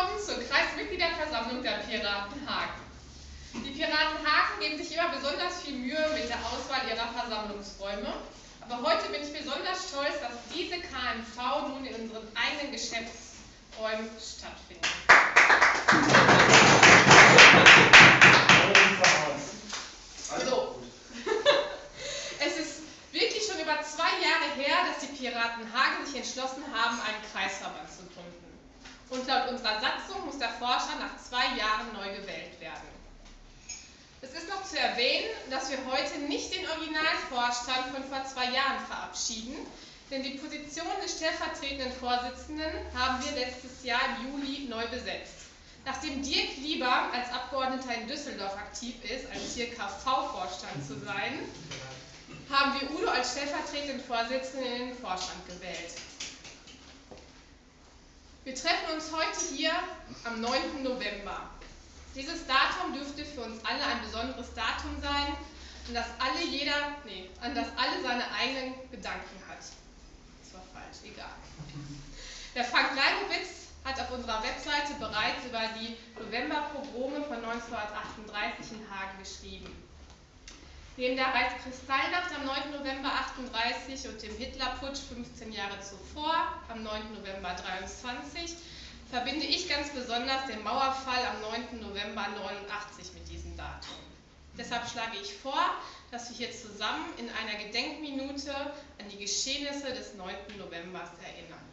willkommen zur Kreismitgliederversammlung der Piraten Hagen. Die Piraten Hagen geben sich immer besonders viel Mühe mit der Auswahl ihrer Versammlungsräume. Aber heute bin ich besonders stolz, dass diese KMV nun in unseren eigenen Geschäftsräumen stattfindet. So. Es ist wirklich schon über zwei Jahre her, dass die Piraten Hagen sich entschlossen haben, einen Kreisverband zu gründen. Und laut unserer Satzung muss der Forscher nach zwei Jahren neu gewählt werden. Es ist noch zu erwähnen, dass wir heute nicht den Originalvorstand von vor zwei Jahren verabschieden, denn die Position des stellvertretenden Vorsitzenden haben wir letztes Jahr im Juli neu besetzt. Nachdem Dirk lieber als Abgeordneter in Düsseldorf aktiv ist, als hier KV-Vorstand zu sein, haben wir Udo als stellvertretenden Vorsitzenden in den Vorstand gewählt. Wir treffen uns heute hier am 9. November. Dieses Datum dürfte für uns alle ein besonderes Datum sein, an das alle jeder, nee, an das alle seine eigenen Gedanken hat. Das war falsch, egal. Der Frank Leibowitz hat auf unserer Webseite bereits über die Novemberpogrome von 1938 in Hagen geschrieben. Neben der Reichskristallnacht am 9. November 38 und dem Hitlerputsch 15 Jahre zuvor, am 9. November 23, verbinde ich ganz besonders den Mauerfall am 9. November 89 mit diesem Datum. Deshalb schlage ich vor, dass wir hier zusammen in einer Gedenkminute an die Geschehnisse des 9. November erinnern.